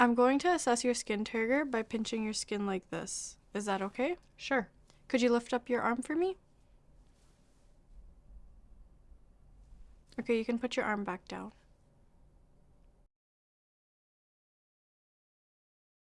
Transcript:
I'm going to assess your skin turgor by pinching your skin like this. Is that okay? Sure. Could you lift up your arm for me? Okay, you can put your arm back down.